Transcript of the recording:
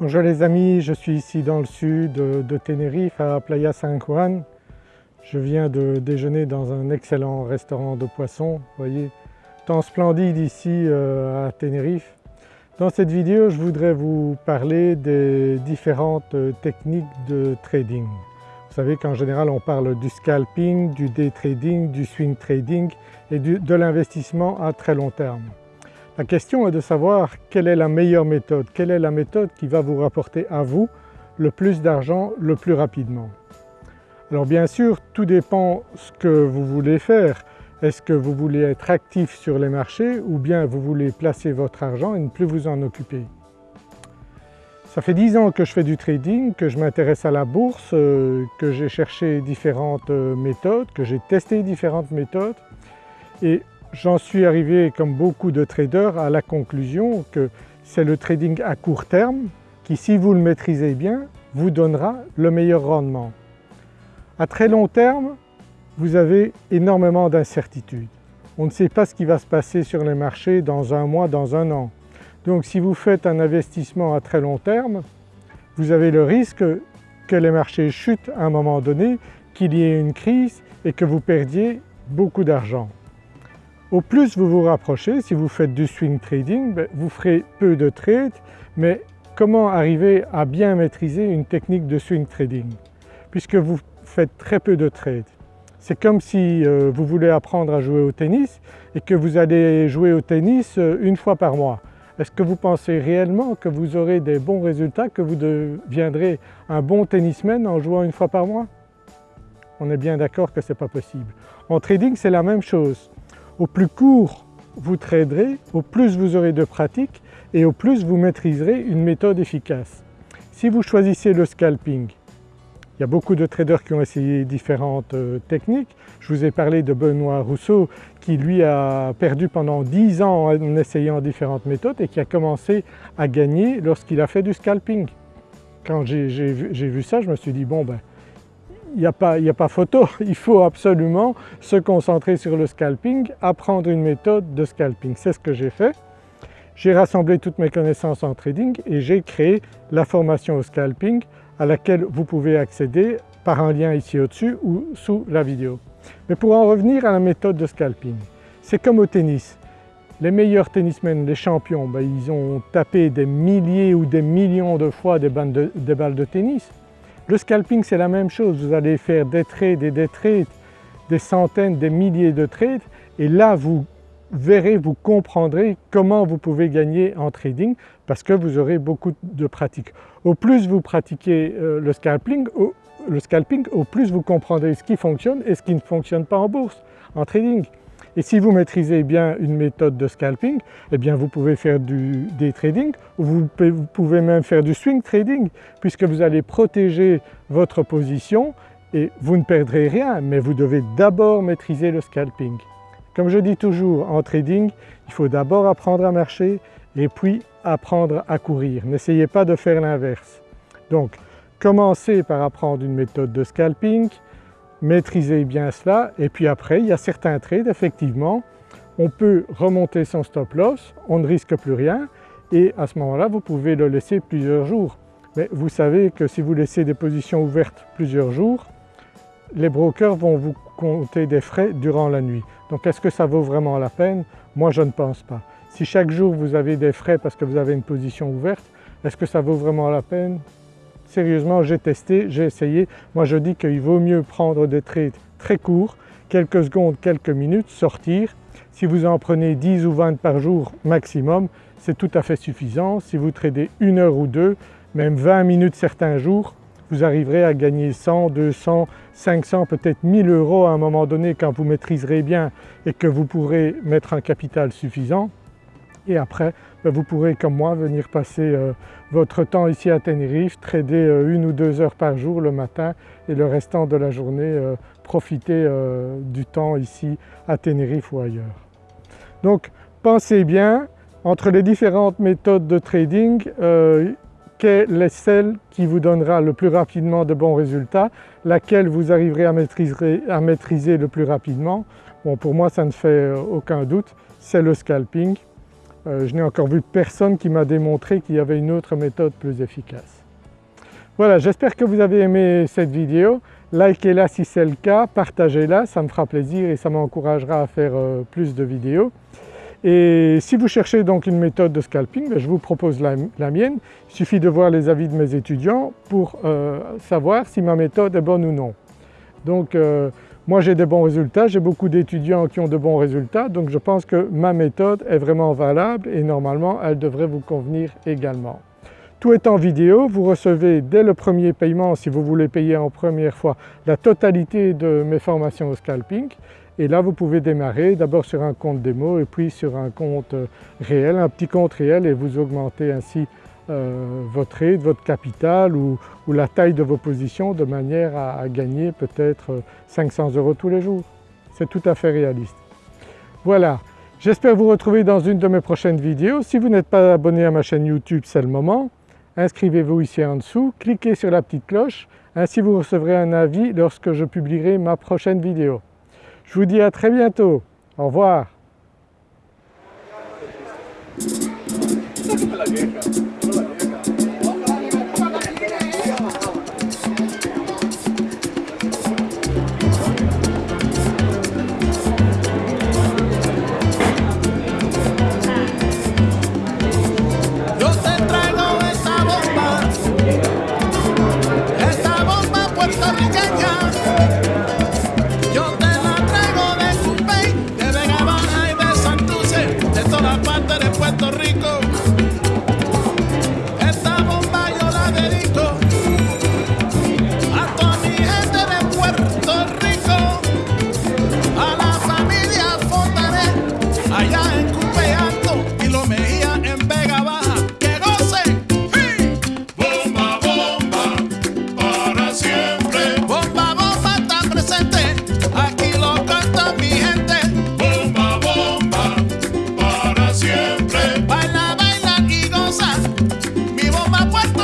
Bonjour les amis, je suis ici dans le sud de Tenerife à Playa San Juan. Je viens de déjeuner dans un excellent restaurant de poissons, vous voyez, temps splendide ici euh, à Tenerife. Dans cette vidéo je voudrais vous parler des différentes techniques de trading. Vous savez qu'en général on parle du scalping, du day trading, du swing trading et de l'investissement à très long terme. La question est de savoir quelle est la meilleure méthode, quelle est la méthode qui va vous rapporter à vous le plus d'argent le plus rapidement. Alors bien sûr tout dépend ce que vous voulez faire. Est-ce que vous voulez être actif sur les marchés ou bien vous voulez placer votre argent et ne plus vous en occuper? Ça fait 10 ans que je fais du trading, que je m'intéresse à la bourse, euh, que j'ai cherché différentes euh, méthodes, que j'ai testé différentes méthodes J'en suis arrivé comme beaucoup de traders à la conclusion que c'est le trading à court terme qui si vous le maîtrisez bien vous donnera le meilleur rendement. À très long terme vous avez énormément d'incertitudes. On ne sait pas ce qui va se passer sur les marchés dans un mois, dans un an. Donc si vous faites un investissement à très long terme, vous avez le risque que les marchés chutent à un moment donné, qu'il y ait une crise et que vous perdiez beaucoup d'argent. Au plus vous vous rapprochez, si vous faites du swing trading, ben, vous ferez peu de trades, mais comment arriver à bien maîtriser une technique de swing trading? Puisque vous faites très peu de trades. C'est comme si euh, vous voulez apprendre à jouer au tennis et que vous allez jouer au tennis euh, une fois par mois. Est-ce que vous pensez réellement que vous aurez des bons résultats, que vous deviendrez un bon tennisman en jouant une fois par mois? On est bien d'accord que ce n'est pas possible. En trading c'est la même chose. Au plus court vous traderez, au plus vous aurez de pratique et au plus vous maîtriserez une méthode efficace. Si vous choisissez le scalping, il y a beaucoup de traders qui ont essayé différentes euh, techniques. Je vous ai parlé de Benoît Rousseau qui lui a perdu pendant 10 ans en essayant différentes méthodes et qui a commencé à gagner lorsqu'il a fait du scalping. Quand j'ai vu ça je me suis dit bon ben il n'y a, pas photo, il faut absolument se concentrer sur le scalping, apprendre une méthode de scalping. C'est ce que j'ai fait. J'ai rassemblé toutes mes connaissances en trading et j'ai créé la formation au scalping à laquelle vous pouvez accéder par un lien ici au-dessus ou sous la vidéo. Mais pour en revenir à la méthode de scalping, c'est comme au tennis. Les meilleurs tennismen, les champions, ben, ils ont tapé des milliers ou des millions de fois des balles de tennis. Le scalping c'est la même chose, vous allez faire des trades et des trades, des centaines, des milliers de trades et là vous verrez, vous comprendrez comment vous pouvez gagner en trading parce que vous aurez beaucoup de pratique. Au plus vous pratiquez euh, le scalping, au, le scalping, au plus vous comprendrez ce qui fonctionne et ce qui ne fonctionne pas en bourse, en trading. Et si vous maîtrisez bien une méthode de scalping, eh bien vous pouvez faire du day trading ou vous pouvez même faire du swing trading puisque vous allez protéger votre position et vous ne perdrez rien mais vous devez d'abord maîtriser le scalping. Comme je dis toujours en trading, il faut d'abord apprendre à marcher et puis apprendre à courir. N'essayez pas de faire l'inverse. Donc commencez par apprendre une méthode de scalping, maîtriser bien cela et puis après il y a certains trades effectivement on peut remonter son stop loss, on ne risque plus rien et à ce moment-là vous pouvez le laisser plusieurs jours. Mais vous savez que si vous laissez des positions ouvertes plusieurs jours, les brokers vont vous compter des frais durant la nuit. Donc est-ce que ça vaut vraiment la peine? Moi je ne pense pas. Si chaque jour vous avez des frais parce que vous avez une position ouverte, est-ce que ça vaut vraiment la peine? Sérieusement, j'ai testé, j'ai essayé. Moi je dis qu'il vaut mieux prendre des trades très courts, quelques secondes, quelques minutes, sortir. Si vous en prenez 10 ou 20 par jour maximum, c'est tout à fait suffisant. Si vous tradez une heure ou deux, même 20 minutes certains jours, vous arriverez à gagner 100, 200, 500, peut-être 1000 euros à un moment donné quand vous maîtriserez bien et que vous pourrez mettre un capital suffisant et après vous pourrez comme moi venir passer euh, votre temps ici à Tenerife, trader euh, une ou deux heures par jour le matin et le restant de la journée euh, profiter du temps ici à Tenerife ou ailleurs. Donc pensez bien entre les différentes méthodes de trading quelle est celle qui vous donnera le plus rapidement de bons résultats, laquelle vous arriverez à maîtriser, le plus rapidement? Pour moi ça ne fait aucun doute, c'est le scalping euh, je n'ai encore vu personne qui m'a démontré qu'il y avait une autre méthode plus efficace. Voilà, j'espère que vous avez aimé cette vidéo. Likez-la si c'est le cas, partagez-la, ça me fera plaisir et ça m'encouragera à faire euh, plus de vidéos. Et si vous cherchez donc une méthode de scalping, ben, je vous propose la, mienne. Il suffit de voir les avis de mes étudiants pour euh, savoir si ma méthode est bonne ou non. Donc moi j'ai des bons résultats, j'ai beaucoup d'étudiants qui ont de bons résultats donc je pense que ma méthode est vraiment valable et normalement elle devrait vous convenir également. Tout est en vidéo, vous recevez dès le premier paiement si vous voulez payer en première fois la totalité de mes formations au scalping et là vous pouvez démarrer d'abord sur un compte démo et puis sur un compte réel, un petit compte réel et vous augmentez ainsi euh, votre aide, votre capital ou, la taille de vos positions de manière à, gagner peut-être 500 euros tous les jours. C'est tout à fait réaliste. Voilà, j'espère vous retrouver dans une de mes prochaines vidéos. Si vous n'êtes pas abonné à ma chaîne YouTube, c'est le moment. Inscrivez-vous ici en dessous, cliquez sur la petite cloche, ainsi vous recevrez un avis lorsque je publierai ma prochaine vidéo. Je vous dis à très bientôt, au revoir. la queja. my what's